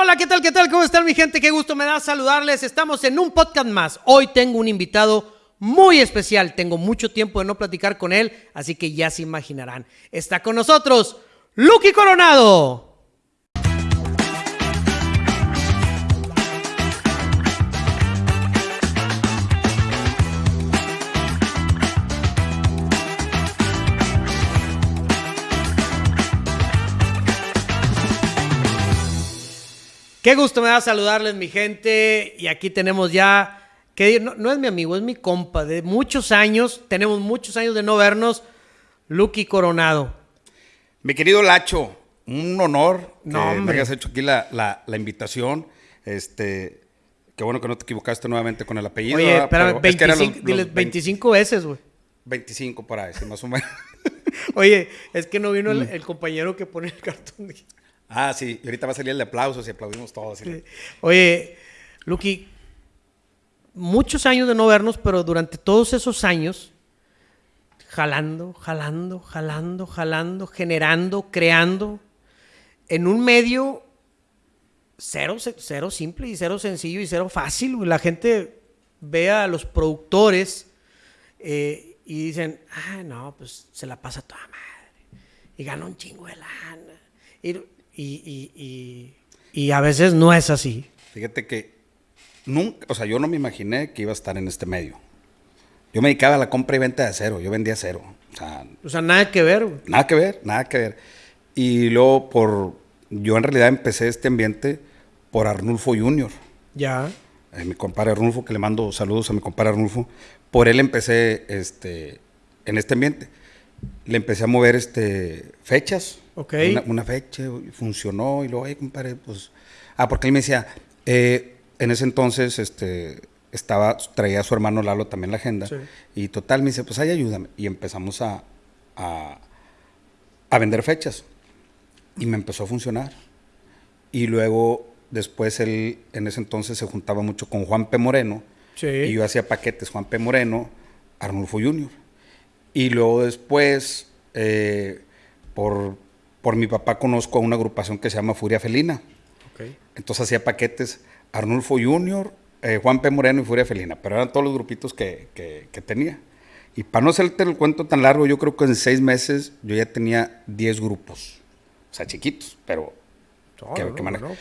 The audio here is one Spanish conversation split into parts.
hola, ¿qué tal? ¿Qué tal? ¿Cómo están mi gente? Qué gusto me da saludarles. Estamos en un podcast más. Hoy tengo un invitado muy especial. Tengo mucho tiempo de no platicar con él, así que ya se imaginarán. Está con nosotros Lucky Coronado. Qué gusto me da saludarles, mi gente. Y aquí tenemos ya, que no, no, es mi amigo, es mi compa de muchos años. Tenemos muchos años de no vernos. Lucky Coronado. Mi querido Lacho, un honor No, que me hayas hecho aquí la, la- la invitación. Este, qué bueno que no te equivocaste nuevamente con el apellido. Oye, espérame, Pero es que eran 25, los- diles los 25 veces, güey. 25 por ahí, más o menos. Oye, es que no vino Mm. el, el compañero que pone el cartón. Ah, sí, y ahorita va a salir el de aplausos y aplaudimos todos. Oye, Lucky, muchos años de no vernos, pero durante todos esos años, jalando, jalando, jalando, jalando, generando, creando, en un medio cero, cero simple y cero sencillo y cero fácil. La gente ve a los productores eh, y dicen, ah, no, pues se la pasa toda madre. Y gana un chingo de lana. Y, y- y- y a veces no es así. Fíjate que nunca, o sea, yo no me imaginé que iba a estar en este medio. Yo me dedicaba a la compra y venta de acero, yo vendía acero. O sea, O sea, nada que ver. güey. Nada que ver, nada que ver. Y luego por, yo en realidad empecé este ambiente por Arnulfo Junior, Ya. eh, mi compadre Arnulfo, que le mando saludos a mi compadre Arnulfo. Por él empecé este, en este ambiente. Le empecé a mover este, fechas. Ok. Una, una fecha, funcionó. Y luego, ay, compadre, pues. Ah, porque él me decía, eh, en ese entonces este, estaba, traía a su hermano Lalo también la agenda. Sí. Y total, me dice, pues ahí ayúdame. Y empezamos a, a, a vender fechas. Y me empezó a funcionar. Y luego, después él, en ese entonces se juntaba mucho con Juan P. Moreno. Sí. Y yo hacía paquetes Juan P. Moreno, Arnulfo Junior. Y luego después, eh, por, por mi papá conozco a una agrupación que se llama Furia Felina. Entonces hacía paquetes Arnulfo Junior, eh, Juan P. Moreno y Furia Felina. Pero eran todos los grupitos que, que- que tenía. Y para no hacerte el cuento tan largo, yo creo que en seis meses yo ya tenía 10 grupos. O sea, chiquitos, pero No, que, no, que no, maneja- no.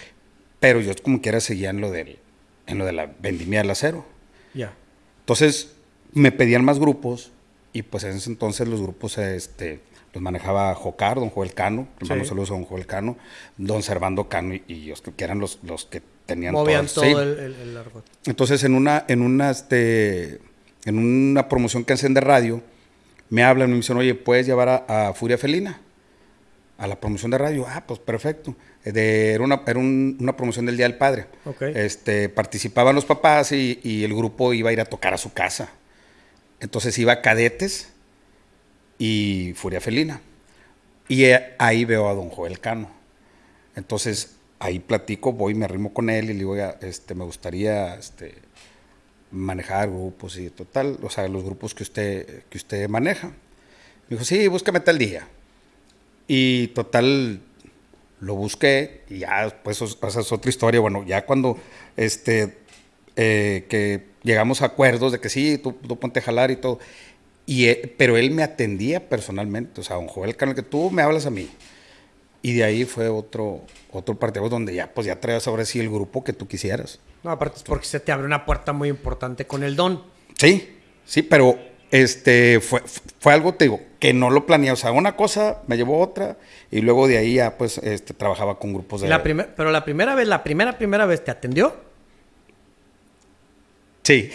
Pero yo como quiera seguía en lo, del, en lo de la vendimia del acero. Ya. Entonces me pedían más grupos y pues en ese entonces los grupos este, los manejaba Jocar, don Joel Cano, Sí. saludos a don Joel Cano, don Servando Cano y, y ellos que, que eran los, los que tenían Movían todo sí. el, el, el argot. Entonces en una, en una, este, en una promoción que hacen de radio, me hablan y me dicen, oye, ¿puedes llevar a, a Furia Felina? A la promoción de radio. Ah, pues perfecto. Eh, de- era una, era un- una promoción del Día del Padre. Este, participaban los papás y, y el grupo iba a ir a tocar a su casa. Entonces iba Cadetes y Furia Felina. Y eh, ahí veo a don Joel Cano. Entonces ahí platico, voy, me arrimo con él y le digo, "Oiga, este, me gustaría este, manejar grupos y total, o sea, los grupos que usted, que usted maneja. Me dijo, sí, búscame tal día. Y total, lo busqué y ya os- esa es otra historia. Bueno, ya cuando este, eh, que llegamos a acuerdos de que sí, tú, tú ponte a jalar y todo. Y, eh, pero él me atendía personalmente, o sea, don Joel Cano, que tú me hablas a mí. Y de ahí fue otro, otro partido donde ya, pues ya traías ahora sí el grupo que tú quisieras. No, aparte es porque se te abre una puerta muy importante con el don. Sí, sí, pero este fue, fue algo, te digo, que no lo planeé. O sea, una cosa me llevó a otra y luego de ahí ya pues este, trabajaba con grupos de... La primer- pero la primera vez, la primera, primera vez te atendió. Sí.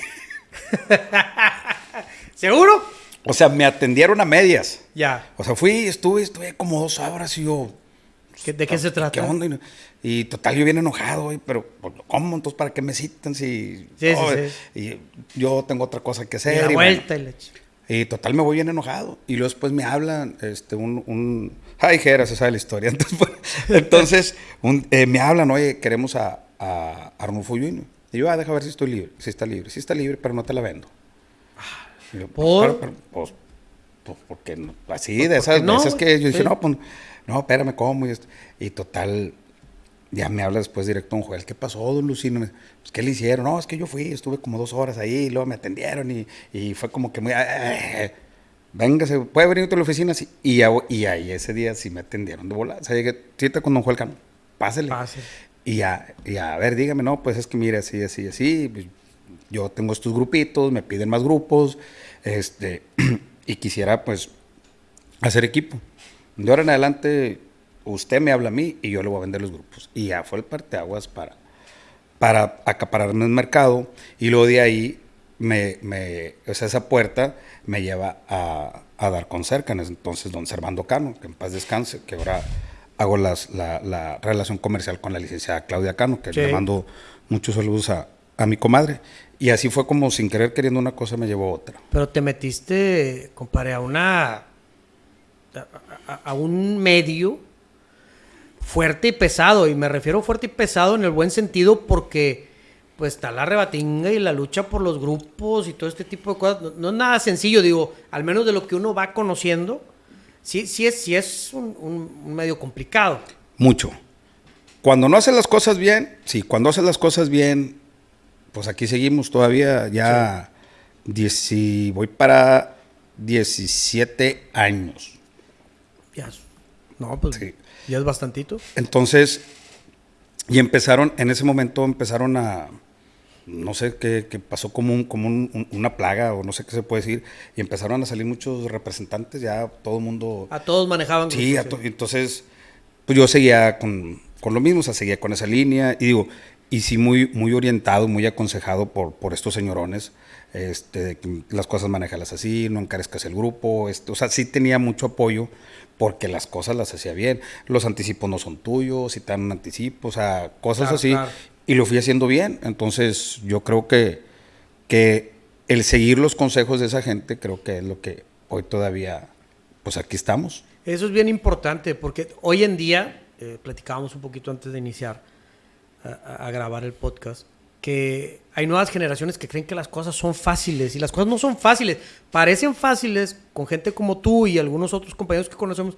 ¿Seguro? O sea, me atendieron a medias. Ya. O sea, fui, estuve, estuve como dos horas y yo... ¿Qué- ¿De qué se trata? ¿Qué onda? Y Y total, yo bien enojado, pero pues, ¿cómo? Entonces, ¿para qué me citan si...? Sí, sí, sí. Y yo tengo otra cosa que Y hacer. la y bueno. vuelta y la ch- Y total me voy bien enojado. Y luego después me hablan, este, un, un... Ay, Jera, se sabe la historia. Entonces, pues, entonces un- eh, me hablan, oye, queremos a, a Arnulfo Junior. Y yo, ah, deja ver si estoy libre. Si está libre. Si está libre, pero no te la vendo. Y yo, ¿Por? "Pero, pero, pues, pues, porque no- así, Pues, de ¿por esas no, veces que yo dije, Sí. no, pues, no, espérame, ¿cómo? Y, esto. y total, ya me habla después directo don Joel, ¿qué pasó, don Lucino? Pues, ¿qué le hicieron? No, es que yo fui, estuve como dos horas ahí, y luego me atendieron y, y fue como que muy... Véngase, ¿puede venir a la oficina? Sí. Y, y ahí ese día sí me atendieron de volar. O sea, llegué, siete con don Joel Cano, pásele. Pásele. Y ya, y a ver, dígame, no, pues es que mire, así, así, así, yo tengo estos grupitos, me piden más grupos, este, y quisiera, pues, hacer equipo. De ahora en adelante, usted me habla a mí y yo le voy a vender los grupos. Y ya fue el parteaguas para, para acapararme el mercado. Y luego de ahí, me, me, esa puerta me lleva a, a dar con cerca. Entonces, don Servando Cano, que en paz descanse, que ahora hago las, la, la, relación comercial con la licenciada Claudia Cano, que le mando muchos saludos a, a, mi comadre. Y así fue como sin querer queriendo una cosa me llevó a otra. Pero te metiste, compadre, a una... a, a un medio fuerte y pesado. Y me refiero fuerte y pesado en el buen sentido porque pues está la rebatinga y la lucha por los grupos y todo este tipo de cosas. No, no, es nada sencillo, digo, al menos de lo que uno va conociendo sí, sí es, sí es un, medio complicado. Mucho. Cuando no haces las cosas bien, sí, cuando haces las cosas bien, pues aquí seguimos todavía ya, voy para 17 años. Ya, no, pues ya es bastantito. Entonces, y empezaron, en ese momento empezaron a, no sé qué, pasó como, un, como una plaga o no sé qué se puede decir, y empezaron a salir muchos representantes, ya todo el mundo... A todos manejaban. Sí, entonces pues yo seguía con, con, lo mismo, o sea, seguía con esa línea, y digo, y sí muy, muy orientado, muy aconsejado por, por estos señorones, este, de que las cosas manejalas así, no encarezcas el grupo, este, o sea, sí tenía mucho apoyo porque las cosas las hacía bien. Los anticipos no son tuyos, si te dan un anticipo, o sea, cosas así y lo fui haciendo bien. Entonces, yo creo que, que el seguir los consejos de esa gente, creo que es lo que hoy todavía, pues aquí estamos. Eso es bien importante, porque hoy en día, eh, platicábamos un poquito antes de iniciar a, a, grabar el podcast, que hay nuevas generaciones que creen que las cosas son fáciles y las cosas no son fáciles. Parecen fáciles con gente como tú y algunos otros compañeros que conocemos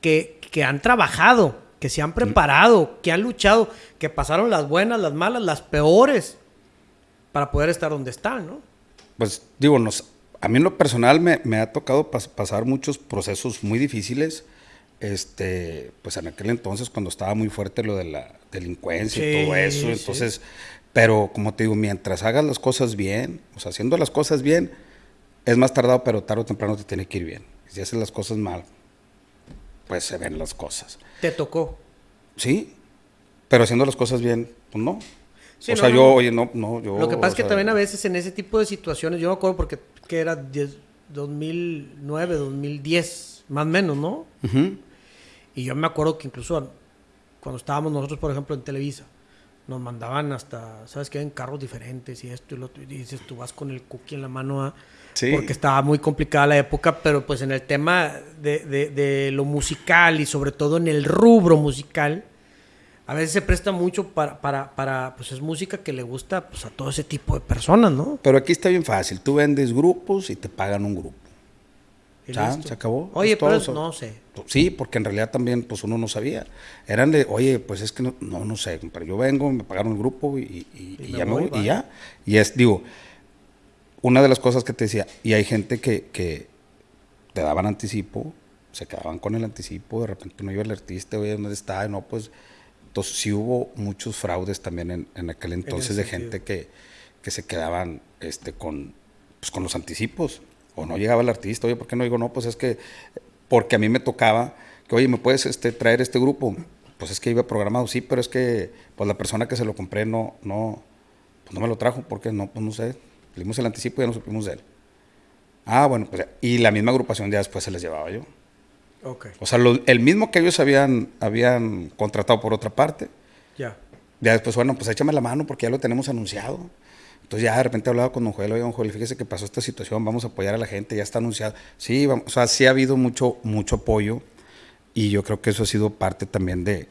que, que han trabajado que se han preparado, que han luchado, que pasaron las buenas, las malas, las peores, para poder estar donde están, ¿no? Pues digo, nos, a mí en lo personal me, me ha tocado pasar muchos procesos muy difíciles. Este, pues en aquel entonces cuando estaba muy fuerte lo de la delincuencia y todo eso, entonces, pero como te digo, mientras hagas las cosas bien, o sea, haciendo las cosas bien, es más tardado, pero tarde o temprano te tiene que ir bien. Si haces las cosas mal, pues se ven las cosas. ¿Te tocó? Sí, pero haciendo las cosas bien, pues no. o sea, yo, oye, no, no, yo... Lo que pasa es que también a veces en ese tipo de situaciones, yo me acuerdo porque que era 2009, 2010, más o menos, ¿no? Y yo me acuerdo que incluso cuando estábamos nosotros, por ejemplo, en Televisa, nos mandaban hasta, ¿sabes qué? En carros diferentes y esto y lo otro. Y dices, tú vas con el cookie en la mano a porque estaba muy complicada la época, pero pues en el tema de, de, lo musical y sobre todo en el rubro musical, a veces se presta mucho para, para, para, pues es música que le gusta pues, a todo ese tipo de personas, ¿no? Pero aquí está bien fácil, tú vendes grupos y te pagan un grupo. ¿Ya? ¿Se acabó? Oye, pero no sé. Sí, porque en realidad también pues uno no sabía. Eran de, oye, pues es que no, no, sé, pero yo vengo, me pagaron el grupo y, y, ya me voy, y ya. Y es, digo, una de las cosas que te decía, y hay gente que, que te daban anticipo, se quedaban con el anticipo, de repente no iba el artista, oye, ¿dónde está? No, pues, entonces sí hubo muchos fraudes también en, en aquel entonces de gente que, que, se quedaban este, con, pues, con los anticipos, o no llegaba el artista, oye, ¿por qué no digo no? Pues es que, porque a mí me tocaba, que oye, ¿me puedes este, traer este grupo? Pues es que iba programado, sí, pero es que pues la persona que se lo compré no, no, pues no me lo trajo, porque no, pues no sé, le dimos el anticipo y ya no supimos de él. Ah, bueno, pues y la misma agrupación ya después se les llevaba yo. Okay. O sea, el mismo que ellos habían, habían contratado por otra parte. Ya. Ya después, bueno, pues échame la mano porque ya lo tenemos anunciado. Entonces ya de repente hablaba con don Joel, oye, don Joel, fíjese que pasó esta situación, vamos a apoyar a la gente, ya está anunciado. Sí, vamos, o sea, sí ha habido mucho, mucho apoyo y yo creo que eso ha sido parte también de,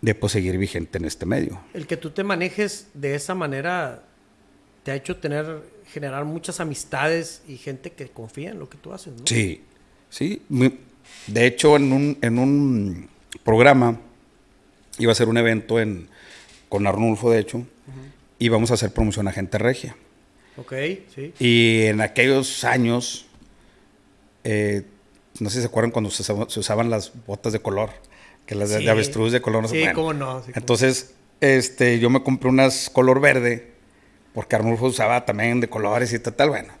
de pues, seguir vigente en este medio. El que tú te manejes de esa manera te ha hecho tener, generar muchas amistades y gente que confía en lo que tú haces, ¿no? Sí, sí. De hecho, en un, en un programa Iba a ser un evento en, con Arnulfo, de hecho, y vamos a hacer promoción a gente regia. Ok, sí. Y en aquellos años, eh, no sé si se acuerdan cuando se, usaba- se usaban las botas de color, que las de- Sí. de avestruz de color no Sí, bueno. cómo no, sí, cómo Entonces, este, yo me compré unas color verde, porque Arnulfo usaba también de colores y tal, tal, bueno.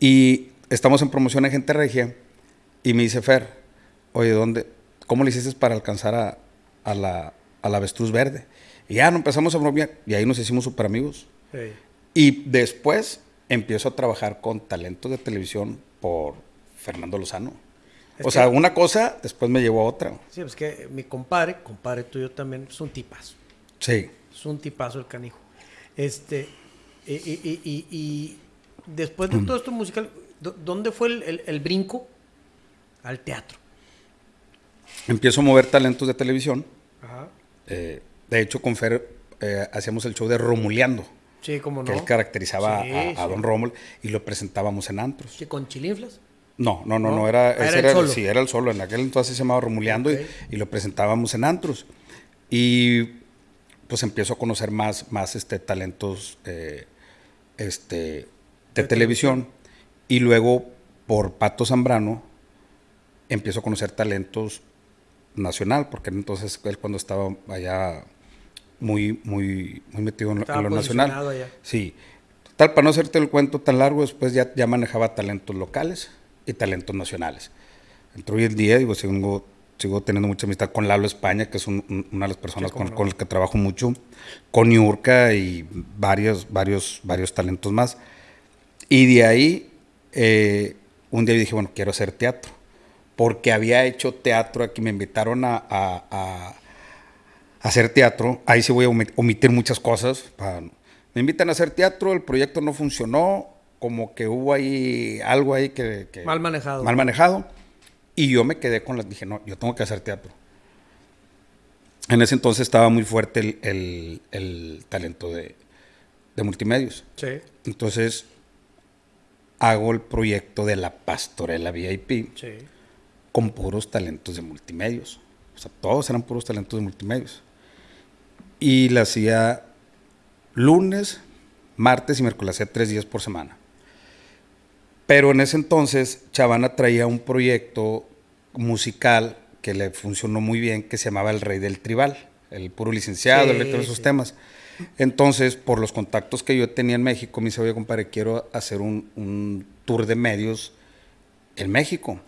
Y estamos en promoción en Gente Regia, y me dice Fer, oye, ¿dónde, ¿cómo le hiciste para alcanzar a, a la, a la avestruz verde? Y ya nos empezamos a bromear, y ahí nos hicimos súper amigos. Sí. Y después empiezo a trabajar con talentos de televisión por Fernando Lozano. Es o sea, una cosa después me llevó a otra. Sí, es que mi compadre, compadre tuyo también, es un tipazo. Sí. Es un tipazo el canijo. Este, y, y- y- y- después de todo esto musical, ¿dó- ¿dónde fue el, el- el brinco al teatro? Empiezo a mover talentos de televisión. Ajá. Eh, de hecho, con Fer eh, hacíamos el show de Romuleando, Sí, como no. que él caracterizaba Sí, a, a sí. Don Rómulo y lo presentábamos en antros. Sí, con chilinflas. No, no, no, ¿No? no, era, Ah, ese era el era- solo. sí, era el solo. En aquel entonces se llamaba Romuleando y- y, lo presentábamos en antros. Y pues empiezo a conocer más, más este, talentos eh, este, de, De televisión. Y luego, por Pato Zambrano, empiezo a conocer talentos nacional, porque entonces él cuando estaba allá muy, muy, muy metido en, lo- Estaba en lo nacional. allá. Sí. Tal, para no hacerte el cuento tan largo, después ya, ya manejaba talentos locales y talentos nacionales. Entre hoy en día, digo, sigo, sigo teniendo mucha amistad con Lalo España, que es un- un- una de las personas con, no. con las que trabajo mucho, con Yurka y varios, varios, varios talentos más. Y de ahí, eh, un día dije, bueno, quiero hacer teatro. Porque había hecho teatro aquí, me invitaron a, a- a- a hacer teatro. Ahí sí voy a omi- omitir muchas cosas. pa- me invitan a hacer teatro, el proyecto no funcionó, como que hubo ahí algo ahí que... que- Mal manejado. Mal manejado. Y yo me quedé con las, dije, no, yo tengo que hacer teatro. En ese entonces estaba muy fuerte el, el- el talento de, de multimedios. Sí. Entonces hago el proyecto de la pastorela VIP Sí. con puros talentos de multimedios. O sea, todos eran puros talentos de multimedios. Y la hacía lunes, martes y miércoles, hacía tres días por semana. Pero en ese entonces, Chavana traía un proyecto musical que le funcionó muy bien, que se llamaba El Rey del Tribal, el puro licenciado, Sí, el rey de esos sí. temas. Entonces, por los contactos que yo tenía en México, me dice, oye, compadre, quiero hacer un, un tour de medios en México.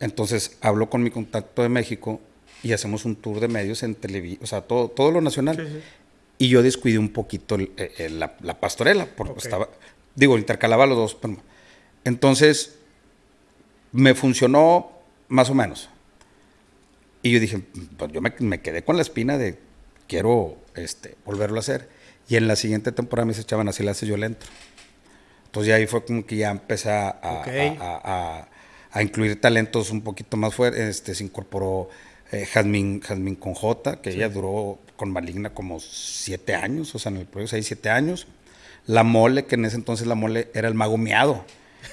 Entonces, hablo con mi contacto de México y hacemos un tour de medios en televisión, o sea, todo, todo lo nacional. Sí. Y yo descuidé un poquito el- eh, eh, la, la pastorela, porque estaba, digo, intercalaba los dos. pero- entonces, me funcionó más o menos. Y yo dije, pues yo me, me quedé con la espina de quiero este, volverlo a hacer. Y en la siguiente temporada me dice, chaval, así la hace yo le entro. Entonces ya ahí fue como que ya empecé a, a- Ok. a- a- a incluir talentos un poquito más fuertes. Este, se incorporó eh, Jazmín, Jazmín con J, que ella duró con Maligna como siete años, o sea, en el proyecto seis, siete años. La Mole, que en ese entonces la Mole era el mago miado.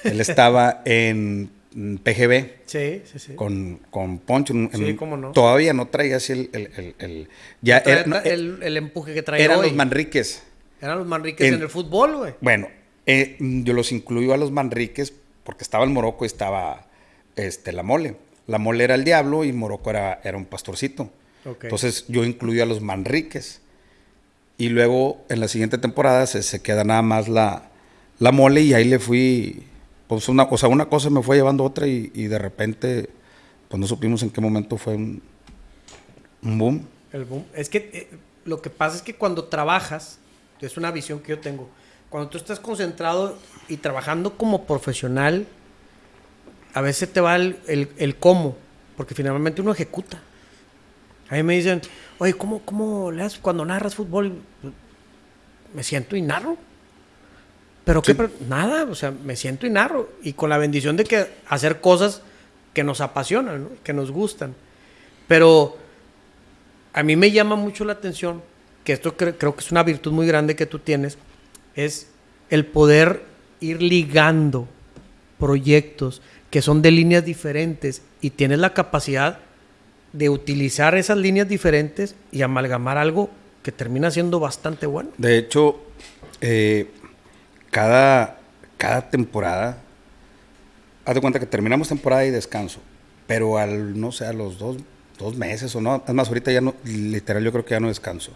Él estaba en PGB Sí, sí, sí. con, con Poncho. en- Sí, en- cómo no. Todavía no traía así el... el- el- el- ya era- no, trae el, el empuje que trae eran hoy. los Manriques. Eran los Manriques en, En- el fútbol, güey. Bueno, eh, yo los incluyo a los Manriques porque estaba el Morocco y estaba este, la Mole. La Mole era el diablo y Morocco era, era un pastorcito. Entonces yo incluyo a los Manriques. Y luego en la siguiente temporada se, se queda nada más la, la Mole y ahí le fui... Pues una, o sea, una cosa me fue llevando a otra y, y de repente pues no supimos en qué momento fue un, un boom. El boom. Es que eh, lo que pasa es que cuando trabajas, es una visión que yo tengo, cuando tú estás concentrado y trabajando como profesional, a veces te va el, el- cómo, porque finalmente uno ejecuta. A mí me dicen, oye, ¿cómo, cómo le haces cuando narras fútbol? Me siento y narro. Pero qué, Sí. Pero nada, o sea, me siento y narro. Y con la bendición de que hacer cosas que nos apasionan, ¿no? que nos gustan. Pero a mí me llama mucho la atención, que esto cre- creo que es una virtud muy grande que tú tienes, es el poder ir ligando proyectos que son de líneas diferentes y tienes la capacidad de utilizar esas líneas diferentes y amalgamar algo que termina siendo bastante bueno. De hecho, eh, cada, cada temporada, haz de cuenta que terminamos temporada y descanso, pero al, no sé, a los dos, dos meses o no, además ahorita ya no, literal yo creo que ya no descanso.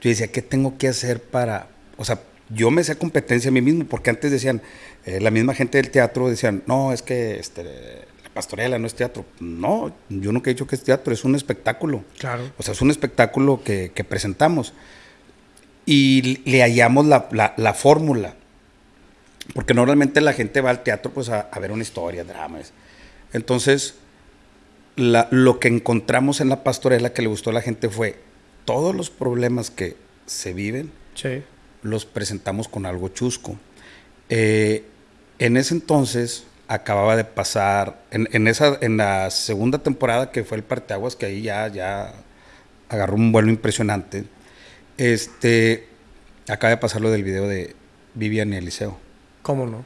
Yo decía, ¿qué tengo que hacer para, o sea, yo me hacía competencia a mí mismo, porque antes decían, eh, la misma gente del teatro decían, no, es que este, la pastorela no es teatro. No, yo nunca he dicho que es teatro, es un espectáculo. Claro. O sea, es un espectáculo que, que presentamos. Y le hallamos la, la, la fórmula. Porque normalmente la gente va al teatro pues a, a ver una historia, dramas. Entonces, la, lo que encontramos en la pastorela que le gustó a la gente fue todos los problemas que se viven, Sí. los presentamos con algo chusco. Eh, en ese entonces acababa de pasar, en, en esa, en la segunda temporada que fue el Parteaguas, que ahí ya, ya agarró un vuelo impresionante, este, acaba de pasar lo del video de Vivian y Eliseo. ¿Cómo no?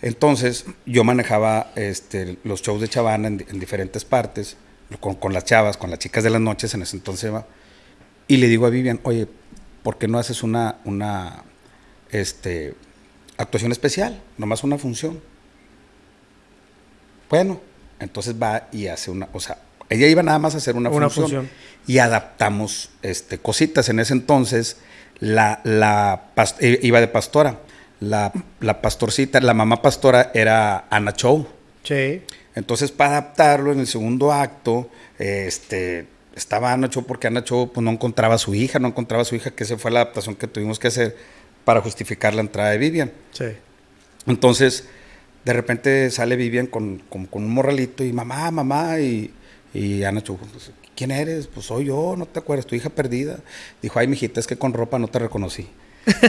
Entonces, yo manejaba este, los shows de Chavana en, en diferentes partes, con, con las chavas, con las chicas de las noches, en ese entonces, y le digo a Vivian, oye, ¿por qué no haces una, una este, actuación especial? Nomás una función. Bueno, entonces va y hace una, o sea, ella iba nada más a hacer una, Una función, función. y adaptamos este, cositas. En ese entonces, la, la iba de pastora. La, la pastorcita, la mamá pastora era Ana Chow. Sí. Entonces, para adaptarlo en el segundo acto, este, estaba Ana Cho porque Ana Cho pues, no encontraba a su hija, no encontraba a su hija, que esa fue la adaptación que tuvimos que hacer para justificar la entrada de Vivian. Sí. Entonces, de repente sale Vivian con, con- con un morralito y mamá, mamá, y, y Ana Cho, pues, ¿quién eres? Pues soy yo, no te acuerdas, tu hija perdida. Dijo, ay, mijita, es que con ropa no te reconocí.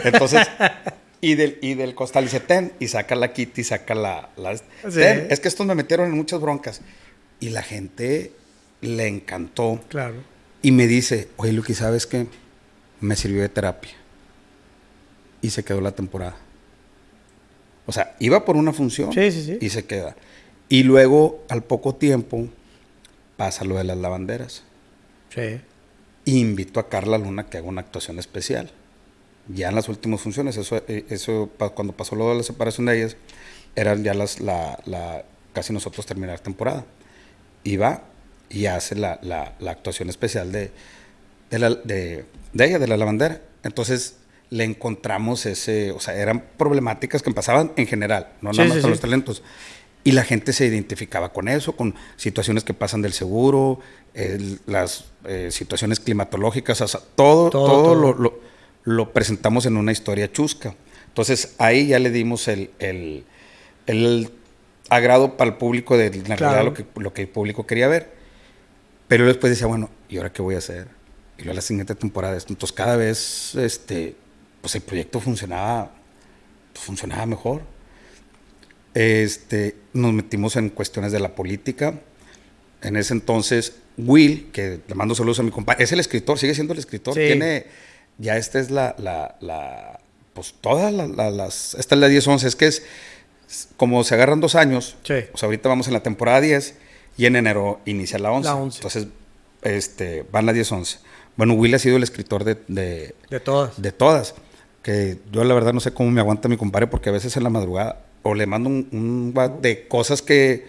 Entonces, y del, y del costal dice, ten, y saca la Kitty, saca la... la- Sí. ten. Es que estos me metieron en muchas broncas. Y la gente le encantó. Claro. Y me dice, oye, Luqui, ¿sabes qué? Me sirvió de terapia. Y se quedó la temporada. O sea, iba por una función Sí, sí, sí. y se queda. Y luego, al poco tiempo, pasa lo de las lavanderas. Sí. Y invito a Carla Luna que haga una actuación especial. Ya en las últimas funciones, eso, eh, eso cuando pasó lo de la separación de ellas, eran ya las, la, la- casi nosotros terminar temporada. Y va y hace la, la- la actuación especial de, de, la- de- de ella, de la lavandera. Entonces le encontramos ese, o sea, eran problemáticas que pasaban en general, no Sí, nada más sí, con sí. los talentos. Y la gente se identificaba con eso, con situaciones que pasan del seguro, el- las eh, situaciones climatológicas, o sea, todo, Todo, todo, todo. Lo, lo- lo presentamos en una historia chusca. Entonces ahí ya le dimos el, el- el agrado para el público de realidad Claro. lo que, lo que el público quería ver. Pero después decía, bueno, ¿y ahora qué voy a hacer? Y luego la siguiente temporada, esto. entonces cada vez este, pues el proyecto funcionaba, pues, funcionaba mejor. Este, nos metimos en cuestiones de la política. En ese entonces, Will, que le mando saludos a mi compadre, es el escritor, sigue siendo el escritor. Sí. Tiene, ya esta es la, la, la- pues todas la- la- las, esta es la 10-11, es que es, como se agarran dos años, Sí. sea, ahorita vamos en la temporada 10 y en enero inicia la 11. La 11. Entonces, este, van las 10-11. Bueno, Will ha sido el escritor de, de, De todas. de todas. Que yo la verdad no sé cómo me aguanta mi compadre porque a veces en la madrugada o le mando un, un de cosas que,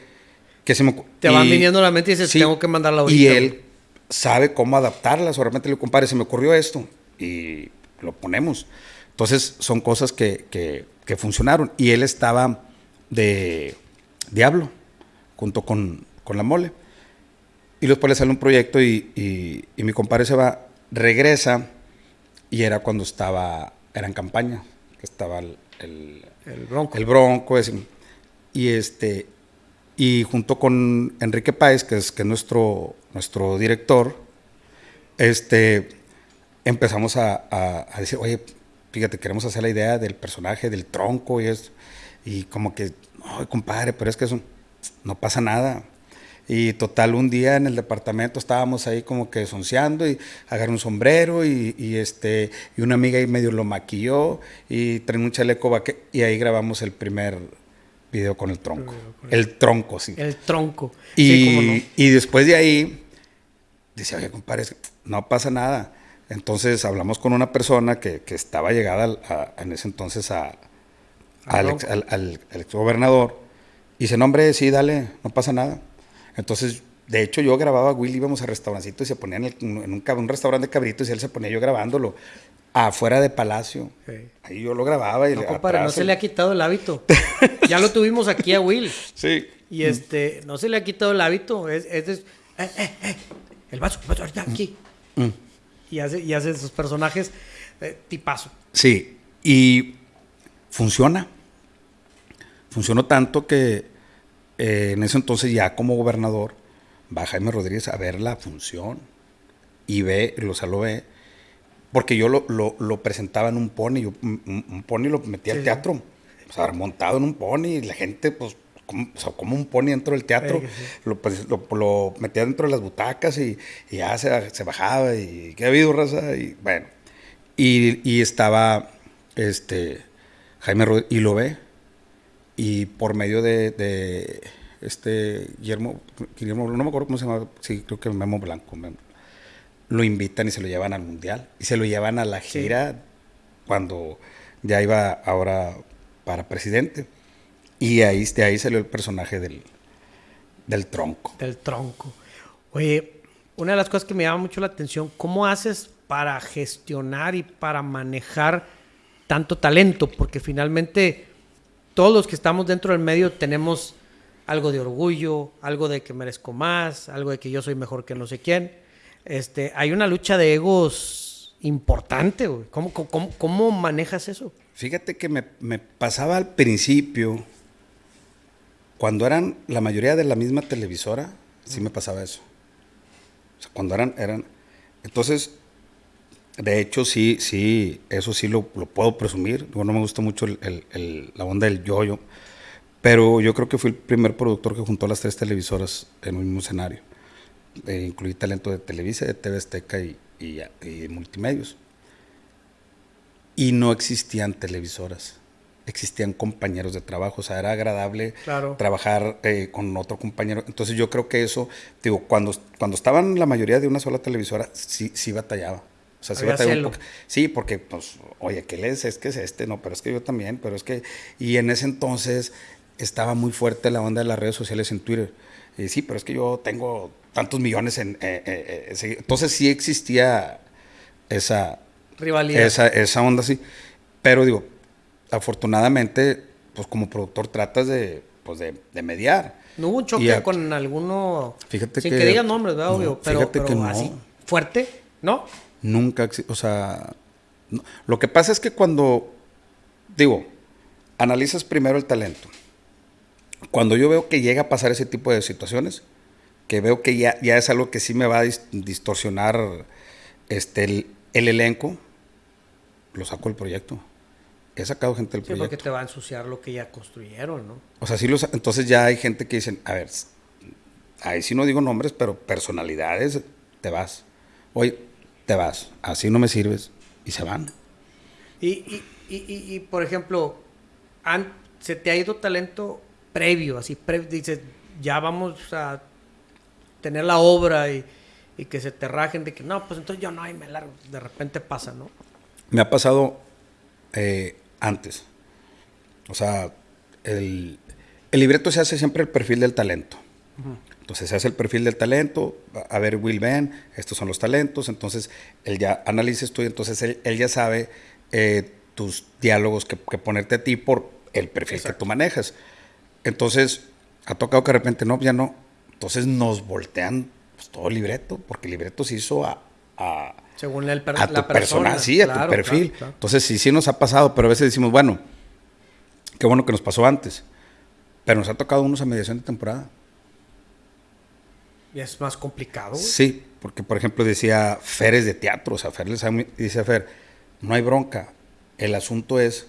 que se me Te van y- viniendo a la mente y dices, tengo que mandarla ahorita. Y él sabe cómo adaptarlas. O realmente le digo, compadre, se me ocurrió esto y lo ponemos. Entonces son cosas que, que- que funcionaron. Y él estaba de Diablo junto con, con la mole. Y después le sale un proyecto y, y- y mi compadre se va, regresa y era cuando estaba, era en campaña, que estaba el, el- El bronco. el Bronco, ese. y este, y junto con Enrique Páez, que es, que es nuestro, nuestro director, este, empezamos a, a- a decir, oye, fíjate, queremos hacer la idea del personaje, del tronco y esto. Y como que, ay, compadre, pero es que eso no pasa nada. Y total, un día en el departamento estábamos ahí como que sonceando y agarré un sombrero y, y, este, y una amiga ahí medio lo maquilló y trae un chaleco vaque y ahí grabamos el primer video con el tronco. El tronco, sí. El tronco. Y, Sí, cómo no. y después de ahí, Dice, oye, compadre, no pasa nada. Entonces hablamos con una persona que, estaba llegada en ese entonces a, al, ex, al, gobernador. Y dice, no, hombre, sí, dale, no pasa nada. Entonces, de hecho, yo grababa a Willy, íbamos a restaurancito y se ponía en, un, un, restaurante de cabritos y él se ponía yo grabándolo afuera de Palacio. Ahí yo lo grababa y no, compadre, no se le ha quitado el hábito. ya lo tuvimos aquí a Will. Sí. Y este, no se le ha quitado el hábito. Es, es, eh, eh, eh, el vaso, el vaso, aquí. Mm. Y, hace, y hace esos personajes eh, tipazo. Sí. Y funciona. Funcionó tanto que en ese entonces ya como gobernador va Jaime Rodríguez a ver la función y ve, lo, o lo ve porque yo lo, lo, presentaba en un pony, un, pony lo metía al teatro, o sea, montado en un pony, y la gente, pues, como, o sea, como un pony dentro del teatro, pues, lo, metía dentro de las butacas y, ya se, se, bajaba y qué ha habido, raza, y bueno. Y, estaba este Jaime Rodríguez, y lo ve, y por medio de, este Guillermo, Guillermo, no me acuerdo cómo se llama, sí, creo que Memo Blanco, Memo, lo invitan y se lo llevan al mundial. Y se lo llevan a la gira cuando ya iba ahora para presidente. Y ahí, de ahí salió el personaje del, del tronco. Del tronco. Oye, una de las cosas que me llama mucho la atención, ¿cómo haces para gestionar y para manejar tanto talento? Porque finalmente todos los que estamos dentro del medio tenemos algo de orgullo, algo de que merezco más, algo de que yo soy mejor que no sé quién este, hay una lucha de egos importante, güey. ¿Cómo, manejas eso? Fíjate que me, pasaba al principio, cuando eran la mayoría de la misma televisora, sí me pasaba eso. O sea, cuando eran, eran. Entonces, de hecho, sí, sí, eso sí lo, puedo presumir. no me gusta mucho la onda del yoyo, pero yo creo que fui el primer productor que juntó las tres televisoras en un mismo escenario eh, incluí talento de Televisa, de TV Azteca y, y, multimedios. Y no existían televisoras, existían compañeros de trabajo, o sea, era agradable trabajar eh, con otro compañero. Entonces yo creo que eso, digo, cuando, cuando estaban la mayoría de una sola televisora, sí, sí batallaba. O sea, sí batallaba un poco. Sí, porque, pues, oye, ¿qué lees? Es que es este, no, pero es que yo también, pero es que... Y en ese entonces estaba muy fuerte la onda de las redes sociales en Twitter. Y sí, pero es que yo tengo tantos millones en... Eh, eh, eh, entonces sí existía esa... Rivalidad. Esa, esa onda así. Pero digo, afortunadamente, pues como productor tratas de, pues de, mediar. ¿No hubo un choque con alguno? Fíjate sin que, que digan nombres, ¿verdad? Obvio, pero, pero que así, fuerte, ¿no? Nunca, o sea, lo que pasa es que cuando, digo, analizas primero el talento. Cuando yo veo que llega a pasar ese tipo de situaciones, que veo que ya, ya es algo que sí me va a distorsionar este, el, elenco, lo saco del proyecto. He sacado gente del sí, proyecto. porque te va a ensuciar lo que ya construyeron, ¿no? O sea, sí los, entonces ya hay gente que dicen, a ver, ahí sí no digo nombres, pero personalidades, te vas. Oye, te vas, así no me sirves, y se van. Y, y, y, y por ejemplo, se te ha ido talento previo, así, dices, ya vamos a tener la obra y, que se te rajen de que no, pues entonces yo no, hay me largo. De repente pasa, ¿no? Me ha pasado eh, antes. O sea, el, libreto se hace siempre el perfil del talento. Entonces se hace el perfil del talento, a ver, Will Ben, estos son los talentos, entonces él ya analices tú y entonces él, ya sabe eh, tus diálogos que, ponerte a ti por el perfil que tú manejas. Entonces, ha tocado que de repente, no, ya no, entonces nos voltean pues, todo el libreto, porque el libreto se hizo a, según el a tu persona, sí, a tu perfil. Entonces sí, sí nos ha pasado, pero a veces decimos, bueno, qué bueno que nos pasó antes, pero nos ha tocado unos a mediación de temporada. Y es más complicado. Sí, porque por ejemplo decía Fer es de teatro, o sea, Fer les dice Fer, no hay bronca, el asunto es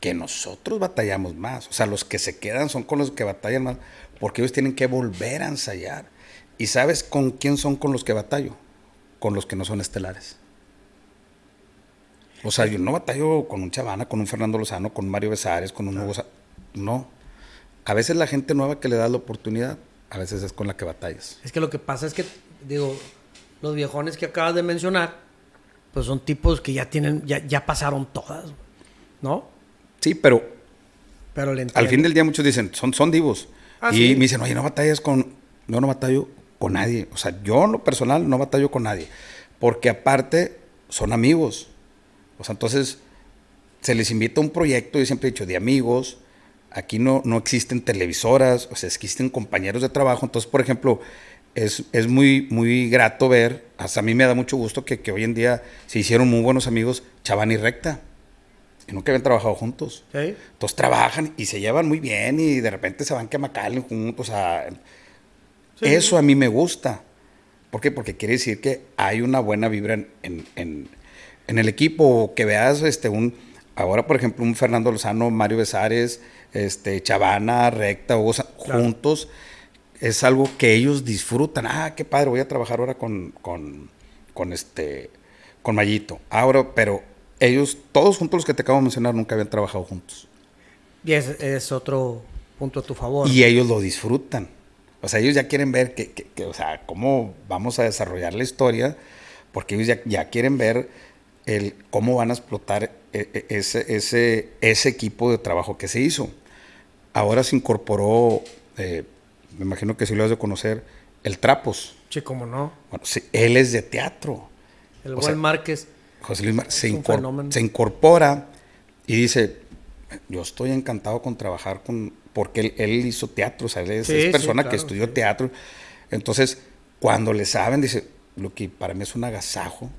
que nosotros batallamos más, o sea, los que se quedan son con los que batallan más, porque ellos tienen que volver a ensayar. ¿Y sabes con quién son con los que batallo? Con los que no son estelares. O sea, yo no batallo con un Chavana, con un Fernando Lozano, con Mario Besares, con un Hugo... No. A veces la gente nueva que le da la oportunidad, a veces es con la que batallas. Es que lo que pasa es que, digo, los viejones que acabas de mencionar, pues son tipos que ya tienen, ya, ya pasaron todas, ¿no? Sí, pero Pero le al fin del día muchos dicen, son, son divos. Ah, y sí. me dicen, oye, no batallas con... No, no batallo con nadie. O sea, yo en lo personal no batallo con nadie. Porque aparte son amigos. O sea, entonces se les invita a un proyecto, yo siempre he dicho, de amigos. Aquí no, no existen televisoras, o sea, existen compañeros de trabajo. Entonces, por ejemplo, es, es muy, muy grato ver, hasta a mí me da mucho gusto que, que hoy en día se hicieron muy buenos amigos Chaván y Recta. Y nunca habían trabajado juntos. ¿Sí? Entonces trabajan y se llevan muy bien y de repente se van que a McAllen juntos. A... Sí. Eso a mí me gusta. ¿Por qué? Porque quiere decir que hay una buena vibra en, en- en- en el equipo. O que veas este, un, ahora, por ejemplo, un Fernando Lozano, Mario Besares, este, Chavana, Recta, Hugo Claro. juntos. Es algo que ellos disfrutan. Ah, qué padre, voy a trabajar ahora con, con, con este, con Mayito. Ahora, pero ellos, todos juntos los que te acabo de mencionar, nunca habían trabajado juntos. Y es, es otro punto a tu favor. Y ellos lo disfrutan. O sea, ellos ya quieren ver que, que- que, o sea, cómo vamos a desarrollar la historia, porque ellos ya, ya quieren ver el, cómo van a explotar ese, ese, ese equipo de trabajo que se hizo. Ahora se incorporó, eh, me imagino que sí lo has de conocer, el Trapos. Sí, cómo no. Bueno, sí, él es de teatro. El O buen sea, Márquez. José Luis Mar- se, incor- se incorpora y dice, yo estoy encantado con trabajar con, porque él, él hizo teatro, o sea, él es, Sí, es sí, persona que estudió teatro. Entonces, cuando le saben, dice, lo que para mí es un agasajo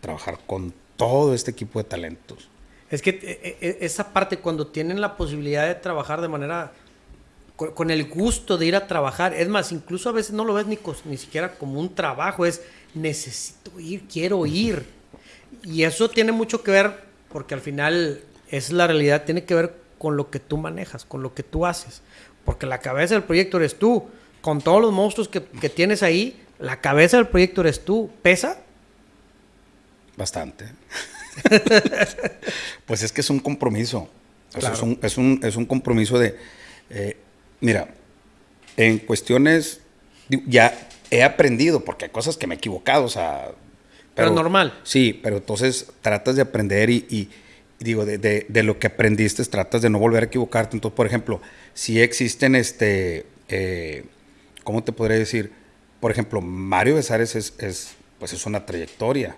trabajar con todo este equipo de talentos. Es que eh, eh, esa parte, cuando tienen la posibilidad de trabajar de manera. Con, el gusto de ir a trabajar. Es más, incluso a veces no lo ves ni, cos- ni siquiera como un trabajo. Es necesito ir, quiero ir. Y eso tiene mucho que ver, porque al final es la realidad, tiene que ver con lo que tú manejas, con lo que tú haces. Porque la cabeza del proyecto eres tú. Con todos los monstruos que, que tienes ahí, la cabeza del proyecto eres tú. ¿Pesa? Bastante. pues es que es un compromiso. Claro. es, un, es, un, es un compromiso de, eh, mira, en cuestiones, ya he aprendido, porque hay cosas que me he equivocado, o sea... Pero normal. Sí, pero entonces tratas de aprender y, y- y digo, de, de- de lo que aprendiste, tratas de no volver a equivocarte. Entonces, por ejemplo, si existen, este, eh, ¿cómo te podría decir? Por ejemplo, Mario Besares es, es, pues es una trayectoria.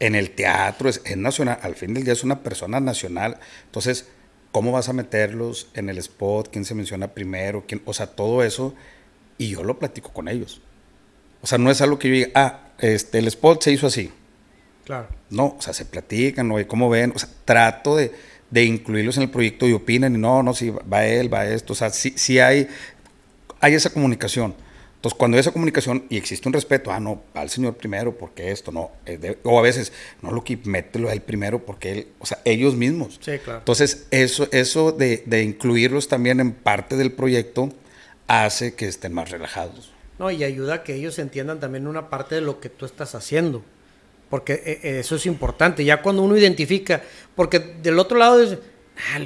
En el teatro es, es nacional, al fin del día es una persona nacional. Entonces, ¿cómo vas a meterlos en el spot? ¿Quién se menciona primero? ¿Quién? O sea, todo eso. Y yo lo platico con ellos. O sea, no es algo que yo diga, ah, este, el spot se hizo así. Claro. No, o sea, se platican, oye, ¿cómo ven? O sea, trato de, de incluirlos en el proyecto y opinan y no, no, sí, va él, va esto. O sea, sí, sí hay, hay esa comunicación. Entonces, cuando hay esa comunicación y existe un respeto, ah, no, va el señor primero, porque esto, no. eh, de- o a veces, no, lo que mételo a él primero, porque él, o sea, ellos mismos. Sí, claro. Entonces, eso, eso de, de incluirlos también en parte del proyecto hace que estén más relajados. No, y ayuda a que ellos entiendan también una parte de lo que tú estás haciendo. Porque eh, eh, eso es importante. Ya cuando uno identifica, porque del otro lado es, ah,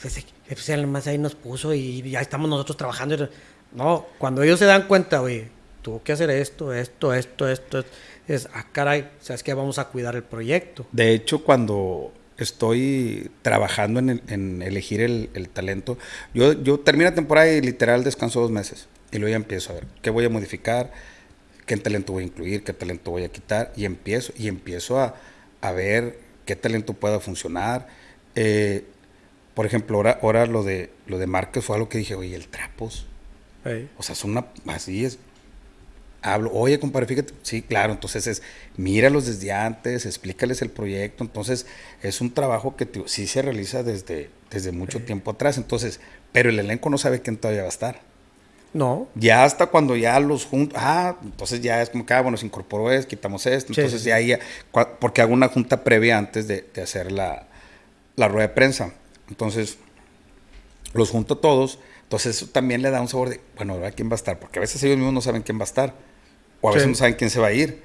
pues, eh, pues él más ahí nos puso y ya estamos nosotros trabajando. No, cuando ellos se dan cuenta, oye, tuvo que hacer esto, esto, esto, esto, es, ah, caray, sabes que vamos a cuidar el proyecto. De hecho, cuando estoy trabajando en, el- en elegir el, el talento, yo, yo termino la temporada y literal descanso dos meses. Y luego ya empiezo a ver qué voy a modificar, qué talento voy a incluir, qué talento voy a quitar. Y empiezo, y empiezo a, a ver qué talento pueda funcionar. Eh, por ejemplo, ahora, ahora lo de lo de Márquez fue algo que dije, oye, el trapos. O sea, es una. Así es. Hablo, oye, compadre, fíjate. Sí, claro, entonces es. Míralos desde antes, explícales el proyecto. Entonces, es un trabajo que sí se realiza desde, desde mucho tiempo atrás. Entonces, pero el elenco no sabe quién todavía va a estar. No, Ya hasta cuando ya los juntos. Ah, entonces ya es como que, ah, bueno, se incorporó esto, quitamos esto. Sí, Entonces, sí, ya ahí. Porque hago una junta previa antes de, de hacer la, la rueda de prensa. Entonces, los junto todos. Entonces eso también le da un sabor de, bueno, ahora quién va a estar, porque a veces ellos mismos no saben quién va a estar, o a veces no saben quién se va a ir.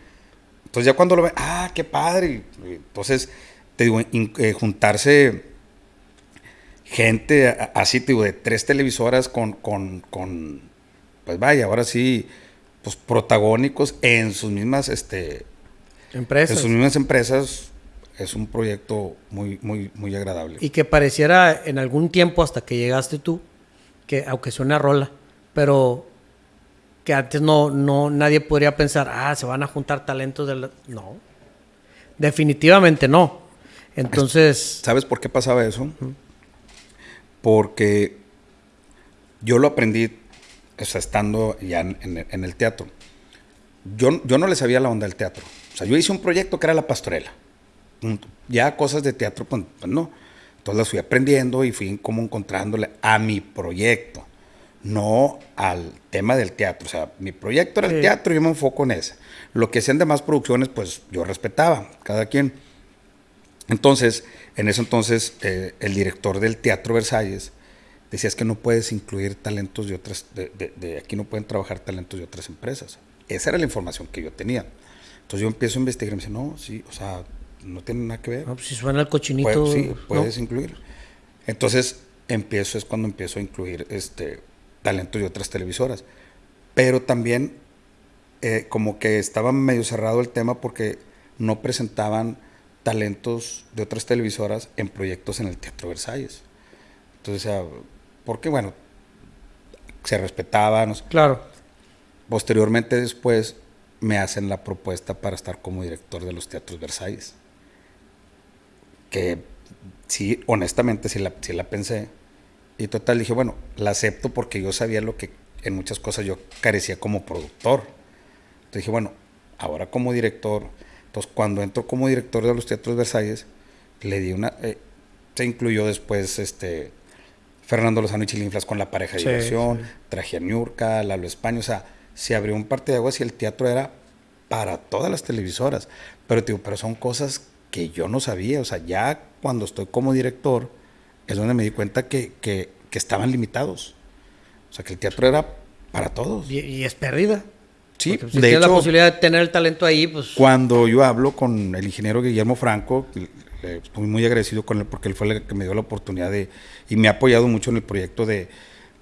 Entonces ya cuando lo ven, ah, qué padre. Entonces, te digo, in- eh, juntarse gente así, te digo, de tres televisoras con, con, con, pues vaya, ahora sí, pues pues, protagónicos en sus mismas, este, Empresas. en sus mismas empresas. Es un proyecto muy, muy, muy agradable. Y que pareciera en algún tiempo hasta que llegaste tú, que aunque suena rola, pero que antes no, no, nadie podría pensar, ah, se van a juntar talentos de la... No. Definitivamente no. Entonces, ¿Sabes por qué pasaba eso? Porque yo lo aprendí o estando ya en, el teatro. Yo, yo no le sabía la onda del teatro. O sea, yo hice un proyecto que era La Pastorela. Ya cosas de teatro, pues, pues no. Entonces las fui aprendiendo y fui como encontrándole a mi proyecto, no al tema del teatro. O sea, mi proyecto era Sí. el teatro y yo me enfoco en ese. Lo que hacían demás producciones, pues yo respetaba, cada quien. Entonces, en ese entonces, eh, el director del Teatro Versalles decía es que no puedes incluir talentos de otras, de, de- de aquí no pueden trabajar talentos de otras empresas. Esa era la información que yo tenía. Entonces yo empiezo a investigar y me dice, no, sí, o sea, no tiene nada que ver. no, pues, si suena el cochinito... Puedes- sí, ¿no? puedes incluir. Entonces, empiezo, es cuando empiezo a incluir este talentos de otras televisoras. Pero también, eh, como que estaba medio cerrado el tema porque no presentaban talentos de otras televisoras en proyectos en el Teatro Versalles. Entonces, o sea, porque bueno, se respetaban. Claro. Posteriormente, después, me hacen la propuesta para estar como director de los Teatros Versalles. Que sí, honestamente, sí la, sí la pensé. Y total, dije, bueno, la acepto porque yo sabía lo que en muchas cosas yo carecía como productor. Entonces dije, bueno, ahora como director. Entonces, cuando entro como director de los Teatros Versalles, le di una. eh, se incluyó después este Fernando Lozano y Chilinflas con la pareja de Sí, diversión, sí. traje a Niurka, Lalo España, o sea, se abrió un parte de aguas y el teatro era para todas las televisoras. Pero, digo, pero son cosas que yo no sabía, o sea, ya cuando estoy como director es donde me di cuenta que, que- que estaban limitados. O sea, que el teatro era para todos. Y, y es perdida. Sí, Porque, pues, si de tienes la hecho, posibilidad de tener el talento ahí, pues... cuando yo hablo con el ingeniero Guillermo Franco, estoy muy agradecido con él porque él fue el que me dio la oportunidad de, y me ha apoyado mucho en el proyecto de,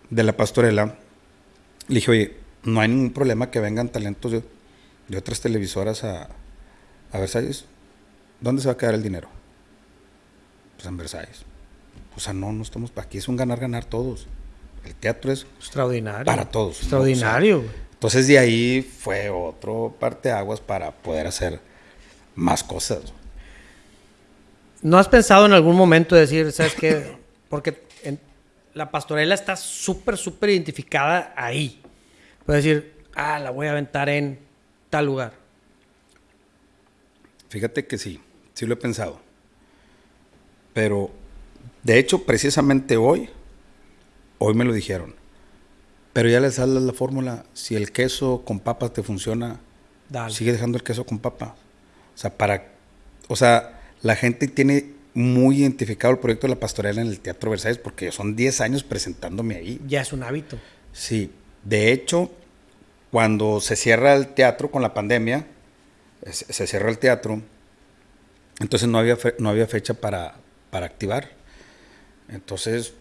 de la pastorela. Le dije, oye, no hay ningún problema que vengan talentos de, de otras televisoras a, a Versalles. ¿Dónde se va a quedar el dinero? Pues en Versalles. O sea, no, no estamos, aquí es un ganar-ganar todos. El teatro es Extraordinario. para todos. ¿no? Extraordinario. O sea, entonces de ahí fue otro parteaguas para poder hacer más cosas. ¿No has pensado en algún momento decir, sabes qué? Porque en- la pastorela está súper, súper identificada ahí. Puedes decir, ah, la voy a aventar en tal lugar. Fíjate que sí, sí lo he pensado. Pero, de hecho, precisamente hoy, hoy me lo dijeron. Pero ya les sale la fórmula, si el queso con papas te funciona, Dale. sigue dejando el queso con papas. O sea, para, o sea, la gente tiene muy identificado el proyecto de la pastorela en el Teatro Versalles porque son 10 años presentándome ahí. Ya es un hábito. Sí, de hecho, cuando se cierra el teatro con la pandemia, se se cierra el teatro, entonces no había, fe- no había fecha para, para activar. Entonces,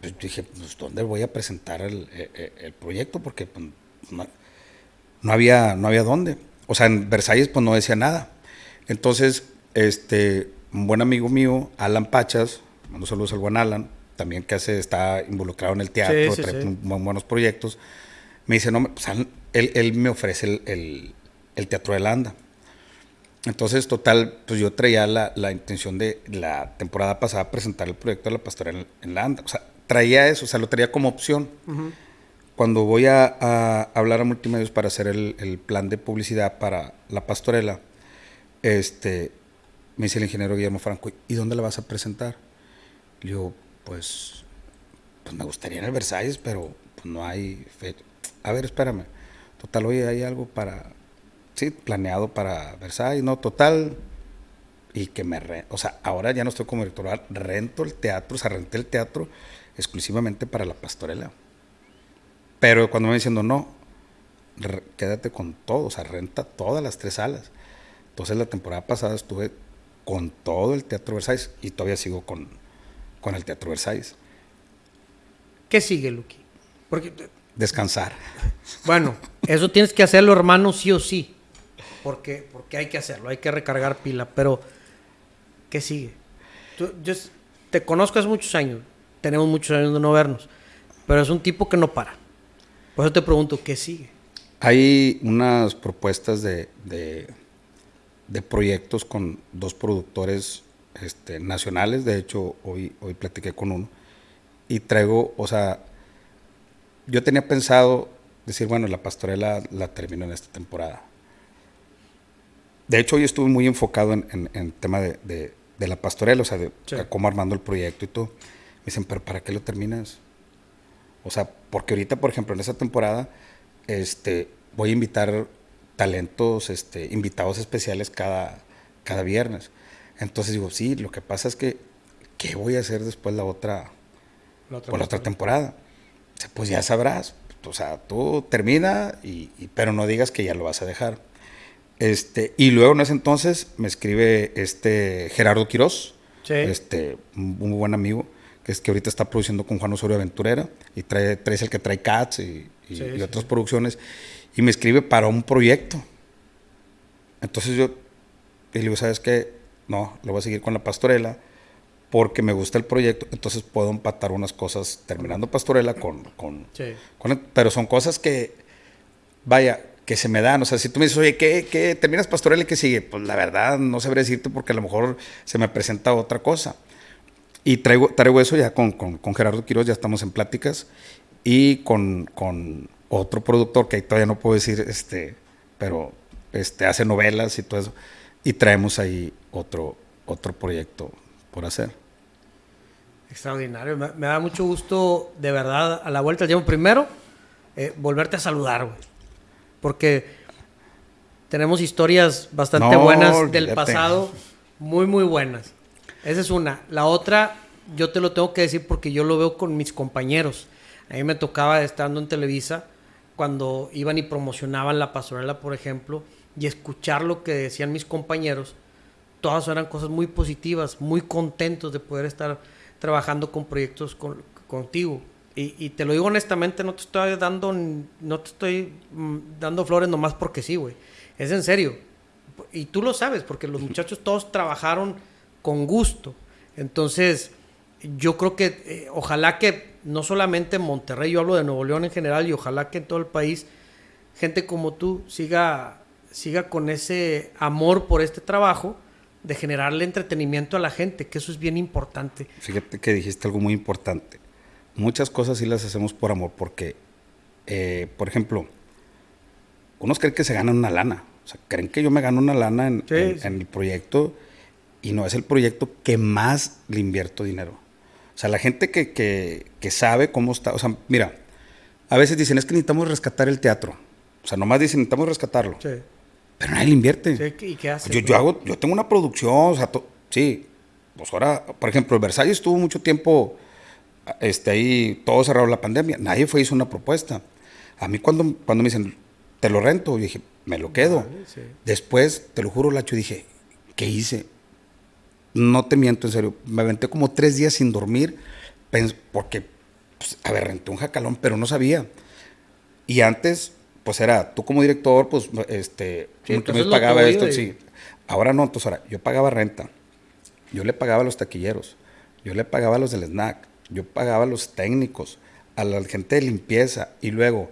pues, dije, pues, ¿dónde voy a presentar el, eh, eh, el proyecto? Porque pues, no, no había, no había dónde. O sea, en Versalles pues no decía nada. Entonces, este, un buen amigo mío, Alan Pachas, mando saludos al buen Alan, también que hace, está involucrado en el teatro, Sí, sí, trae sí. muy buenos proyectos. Me dice, no, pues, Alan- él, él me ofrece el, el- el Teatro de la Anda. Entonces, total, pues yo traía la, la intención de la temporada pasada presentar el proyecto de la pastorela en, en la Anda. O sea, traía eso, o sea, lo traía como opción. Cuando voy a, a hablar a multimedios para hacer el, el plan de publicidad para la pastorela, este, me dice el ingeniero Guillermo Franco, ¿y dónde la vas a presentar? Le digo, pues, pues me gustaría en el Versalles, pero pues, no hay fecha. A ver, espérame. Total, oye, hay algo para, sí, planeado para Versalles, no, total. Y que me, re- o sea, ahora ya no estoy como director, rento el teatro, o sea, renté el teatro exclusivamente para la pastorela. Pero cuando me diciendo, no, re- quédate con todo, o sea, renta todas las tres salas. Entonces la temporada pasada estuve con todo el Teatro Versalles y todavía sigo con, con el Teatro Versalles. ¿Qué sigue, Luqui? Porque, Descansar. bueno, Eso tienes que hacerlo, hermano, sí o sí. Porque, porque hay que hacerlo, hay que recargar pila. Pero, ¿qué sigue? yo te conozco hace muchos años. Tenemos muchos años de no vernos. Pero es un tipo que no para. Por eso te pregunto, ¿qué sigue? Hay unas propuestas de, de, proyectos con dos productores este, nacionales. De hecho, hoy, hoy platiqué con uno. Y traigo, o sea, yo tenía pensado decir, bueno, la pastorela la termino en esta temporada. De hecho, hoy estuve muy enfocado en, el tema de, la pastorela, o sea, de cómo armando el proyecto y todo. Me dicen, pero ¿para qué lo terminas? O sea, porque ahorita, por ejemplo, en esa temporada, este, voy a invitar talentos, este, invitados especiales cada, cada viernes. Entonces digo, sí, lo que pasa es que, ¿qué voy a hacer después la otra, la otra, por la otra temporada? pues ya sabrás. O sea, tú termina, y, pero no digas que ya lo vas a dejar. Este, y luego en ese entonces me escribe este Gerardo Quirós, este, un buen amigo, que es que ahorita está produciendo con Juan Osorio Aventurera, y trae, trae el que trae Cats y, otras producciones, y me escribe para un proyecto. Entonces yo le digo, ¿sabes qué? No, lo voy a seguir con la pastorela porque me gusta el proyecto, entonces puedo empatar unas cosas terminando Pastorela con... con, pero son cosas que, vaya, que se me dan. O sea, si tú me dices, oye, ¿qué, qué terminas Pastorela y qué sigue? Pues la verdad no sabré decirte porque a lo mejor se me presenta otra cosa. Y traigo, traigo eso ya con, con, con Gerardo Quiroz, ya estamos en pláticas. Y con, con, otro productor que ahí todavía no puedo decir, este, pero este, hace novelas y todo eso. Y traemos ahí otro, otro proyecto por hacer. Extraordinario. Me, da mucho gusto, de verdad, a la vuelta del tiempo. Primero, eh, volverte a saludar, güey. Porque tenemos historias bastante buenas del pasado, muy, muy buenas. Esa es una. La otra, yo te lo tengo que decir porque yo lo veo con mis compañeros. A mí me tocaba estando en Televisa, cuando iban y promocionaban la pastorela, por ejemplo, y escuchar lo que decían mis compañeros todas eran cosas muy positivas, muy contentos de poder estar trabajando con proyectos contigo. Y, te lo digo honestamente, no te estoy dando, no te estoy mm, dando flores nomás porque sí, güey. Es en serio. Y tú lo sabes, porque los muchachos todos trabajaron con gusto. Entonces, yo creo que eh, ojalá que no solamente en Monterrey, yo hablo de Nuevo León en general, y ojalá que en todo el país, gente como tú siga, siga con ese amor por este trabajo de generarle entretenimiento a la gente, que eso es bien importante. Fíjate que dijiste algo muy importante. Muchas cosas sí las hacemos por amor, porque, eh, por ejemplo, unos creen que se ganan una lana. O sea, creen que yo me gano una lana en, el proyecto y no es el proyecto que más le invierto dinero. O sea, la gente que, que, sabe cómo está, o sea, mira, a veces dicen, es que necesitamos rescatar el teatro. O sea, nomás dicen, necesitamos rescatarlo. Sí. Pero nadie le invierte. ¿Y qué hace? Yo, yo, hago, yo tengo una producción, o sea, sí. Pues ahora, por ejemplo, el Versalles estuvo mucho tiempo este, ahí, todo cerrado la pandemia. Nadie fue hizo una propuesta. A mí cuando, cuando me dicen, te lo rento, yo dije, me lo quedo. Después, te lo juro, Lacho, dije, ¿qué hice? No te miento, en serio. Me aventé como tres días sin dormir porque, pues, a ver, renté un jacalón, pero no sabía. Y antes pues era, tú como director, pues, este, sí, tú me pagaba esto, sí. Ahora no, entonces ahora, yo pagaba renta, yo le pagaba a los taquilleros, yo le pagaba a los del snack, yo pagaba a los técnicos, a la gente de limpieza, y luego,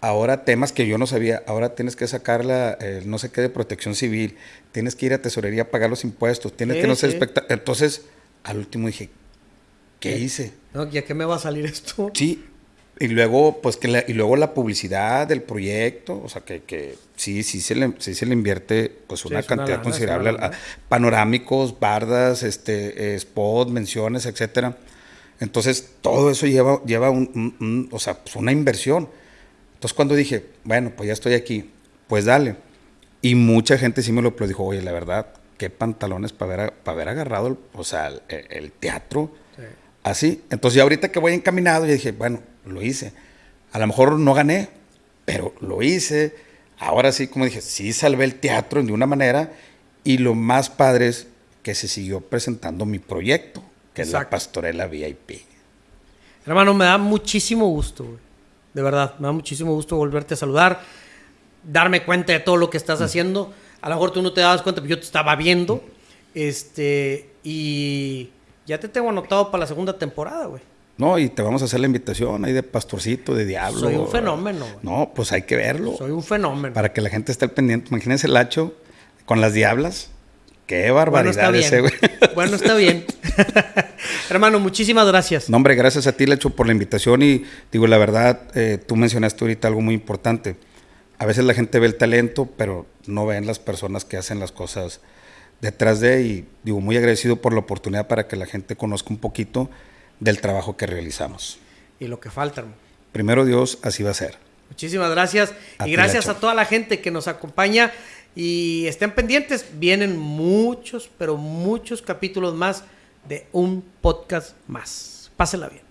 ahora temas que yo no sabía, ahora tienes que sacar la, no sé qué de protección civil, tienes que ir a tesorería a pagar los impuestos, tienes que no ser espectáculo. Entonces, al último dije, ¿qué hice? No, ¿ya qué me va a salir esto? Sí, y luego, pues que la, y luego la publicidad del proyecto, o sea que, que sí, sí se le, sí se le invierte pues una cantidad considerable a, panorámicos, bardas, este, eh, spot, menciones, etcétera. Entonces, todo eso lleva, lleva un, o sea, pues una inversión. Entonces, cuando dije, bueno, pues ya estoy aquí, pues dale. Y mucha gente sí me lo dijo, oye, la verdad, qué pantalones para haber, para haber agarrado, o sea, el, teatro. Así. Entonces, ya ahorita que voy encaminado, yo dije, bueno, lo hice. A lo mejor no gané, pero lo hice. Ahora sí, como dije, sí salvé el teatro de una manera y lo más padre es que se siguió presentando mi proyecto, que es la Pastorela VIP. Hermano, me da muchísimo gusto, De verdad, me da muchísimo gusto volverte a saludar, darme cuenta de todo lo que estás haciendo. A lo mejor tú no te dabas cuenta, pero yo te estaba viendo. Este, y ya te tengo anotado para la segunda temporada, güey. No, y te vamos a hacer la invitación ahí de pastorcito, de diablo. Soy un fenómeno, güey. No, pues hay que verlo. Soy un fenómeno. Para que la gente esté al pendiente. Imagínense el hacho con las diablas. Qué bueno, está barbaridad bien. ese, güey. Bueno, está bien. Hermano, muchísimas gracias. No, hombre, gracias a ti, Lecho, por la invitación. Y digo, la verdad, eh, tú mencionaste ahorita algo muy importante. A veces la gente ve el talento, pero no ven las personas que hacen las cosas detrás de. Y digo, muy agradecido por la oportunidad para que la gente conozca un poquito del trabajo que realizamos. Y lo que falta, hermano. Primero Dios, así va a ser. Muchísimas gracias. A y gracias a toda la gente que nos acompaña. Y estén pendientes. Vienen muchos, pero muchos capítulos más de un podcast más. Pásenla bien.